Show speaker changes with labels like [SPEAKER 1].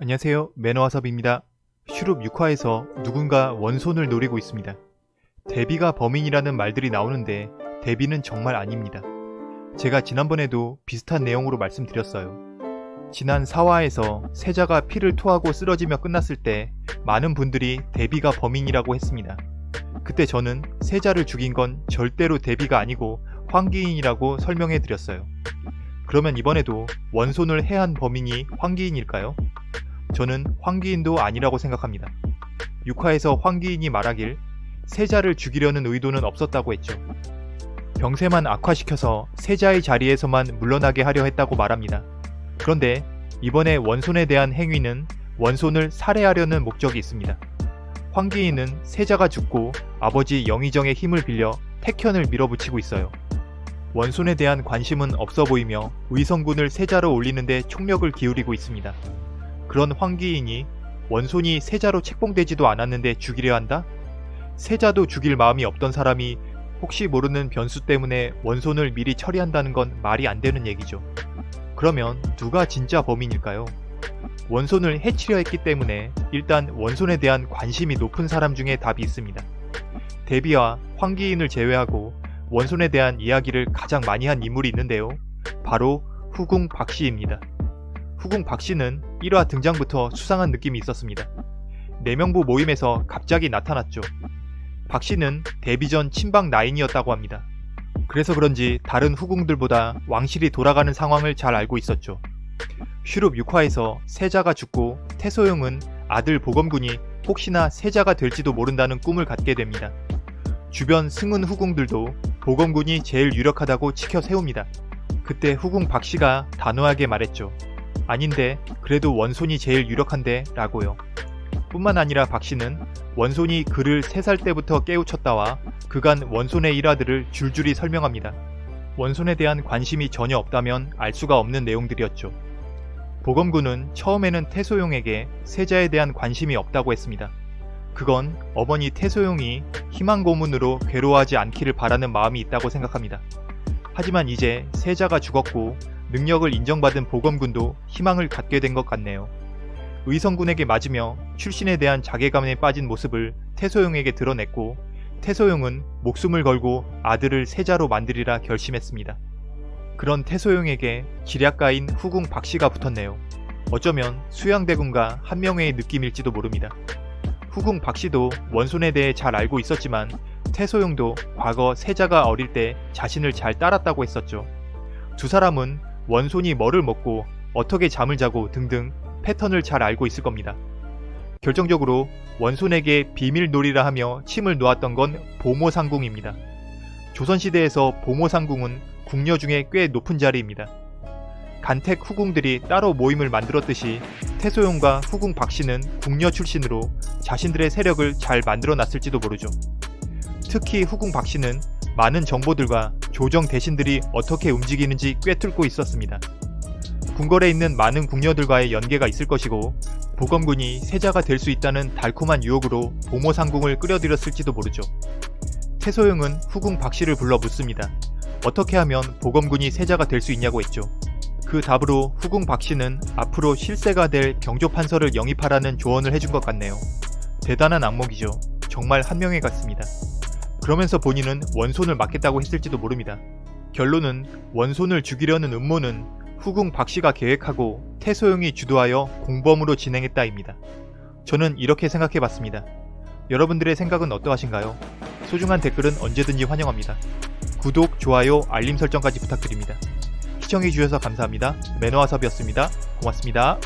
[SPEAKER 1] 안녕하세요 매너와섭입니다. 슈룹 6화에서 누군가 원손을 노리고 있습니다. 데비가 범인이라는 말들이 나오는데 데비는 정말 아닙니다. 제가 지난번에도 비슷한 내용으로 말씀드렸어요. 지난 4화에서 세자가 피를 토하고 쓰러지며 끝났을 때 많은 분들이 데비가 범인이라고 했습니다. 그때 저는 세자를 죽인 건 절대로 데비가 아니고 황기인이라고 설명해 드렸어요. 그러면 이번에도 원손을 해한 범인이 황기인일까요? 저는 황기인도 아니라고 생각합니다. 6화에서 황기인이 말하길 세자를 죽이려는 의도는 없었다고 했죠. 병세만 악화시켜서 세자의 자리에서만 물러나게 하려 했다고 말합니다. 그런데 이번에 원손에 대한 행위는 원손을 살해하려는 목적이 있습니다. 황기인은 세자가 죽고 아버지 영의정의 힘을 빌려 택현을 밀어붙이고 있어요. 원손에 대한 관심은 없어 보이며 의성군을 세자로 올리는데 총력을 기울이고 있습니다. 그런 황기인이 원손이 세자로 책봉되지도 않았는데 죽이려 한다? 세자도 죽일 마음이 없던 사람이 혹시 모르는 변수 때문에 원손을 미리 처리한다는 건 말이 안 되는 얘기죠. 그러면 누가 진짜 범인일까요? 원손을 해치려 했기 때문에 일단 원손에 대한 관심이 높은 사람 중에 답이 있습니다. 데비와 황기인을 제외하고 원손에 대한 이야기를 가장 많이 한 인물이 있는데요. 바로 후궁 박씨입니다. 후궁 박씨는 1화 등장부터 수상한 느낌이 있었습니다. 내명부 모임에서 갑자기 나타났죠. 박씨는 데뷔 전 친박 라인이었다고 합니다. 그래서 그런지 다른 후궁들보다 왕실이 돌아가는 상황을 잘 알고 있었죠. 슈룹 6화에서 세자가 죽고 태소용은 아들 보검군이 혹시나 세자가 될지도 모른다는 꿈을 갖게 됩니다. 주변 승은 후궁들도 보검군이 제일 유력하다고 치켜 세웁니다. 그때 후궁 박씨가 단호하게 말했죠. 아닌데 그래도 원손이 제일 유력한데 라고요. 뿐만 아니라 박씨는 원손이 그를 3살 때부터 깨우쳤다와 그간 원손의 일화들을 줄줄이 설명합니다. 원손에 대한 관심이 전혀 없다면 알 수가 없는 내용들이었죠. 보검군은 처음에는 태소용에게 세자에 대한 관심이 없다고 했습니다. 그건 어머니 태소용이 희망 고문으로 괴로워하지 않기를 바라는 마음이 있다고 생각합니다. 하지만 이제 세자가 죽었고 능력을 인정받은 보검군도 희망을 갖게 된 것 같네요. 의성군에게 맞으며 출신에 대한 자괴감에 빠진 모습을 태소용에게 드러냈고 태소용은 목숨을 걸고 아들을 세자로 만들이라 결심했습니다. 그런 태소용에게 기략가인 후궁 박씨가 붙었네요. 어쩌면 수양대군과 한명회의 느낌일지도 모릅니다. 후궁 박씨도 원손에 대해 잘 알고 있었지만 태소용도 과거 세자가 어릴 때 자신을 잘 따랐다고 했었죠. 두 사람은 원손이 뭐를 먹고 어떻게 잠을 자고 등등 패턴을 잘 알고 있을 겁니다. 결정적으로 원손에게 비밀놀이라 하며 침을 놓았던 건 보모상궁입니다. 조선시대에서 보모상궁은 궁녀 중에 꽤 높은 자리입니다. 간택 후궁들이 따로 모임을 만들었듯이 태소용과 후궁 박씨는 궁녀 출신으로 자신들의 세력을 잘 만들어 놨을지도 모르죠. 특히 후궁 박씨는 많은 정보들과 조정 대신들이 어떻게 움직이는지 꿰뚫고 있었습니다. 궁궐에 있는 많은 궁녀들과의 연계가 있을 것이고 보검군이 세자가 될 수 있다는 달콤한 유혹으로 보모상궁을 끌어들였을지도 모르죠. 태소영은 후궁 박씨를 불러 묻습니다. 어떻게 하면 보검군이 세자가 될 수 있냐고 했죠. 그 답으로 후궁 박씨는 앞으로 실세가 될 병조판서를 영입하라는 조언을 해준 것 같네요. 대단한 악몽이죠. 정말 한명회 같습니다. 그러면서 본인은 원손을 맡겠다고 했을지도 모릅니다. 결론은 원손을 죽이려는 음모는 후궁 박씨가 계획하고 태소용이 주도하여 공범으로 진행했다입니다. 저는 이렇게 생각해봤습니다. 여러분들의 생각은 어떠하신가요? 소중한 댓글은 언제든지 환영합니다. 구독, 좋아요, 알림 설정까지 부탁드립니다. 시청해주셔서 감사합니다. 매너와섭이었습니다. 고맙습니다.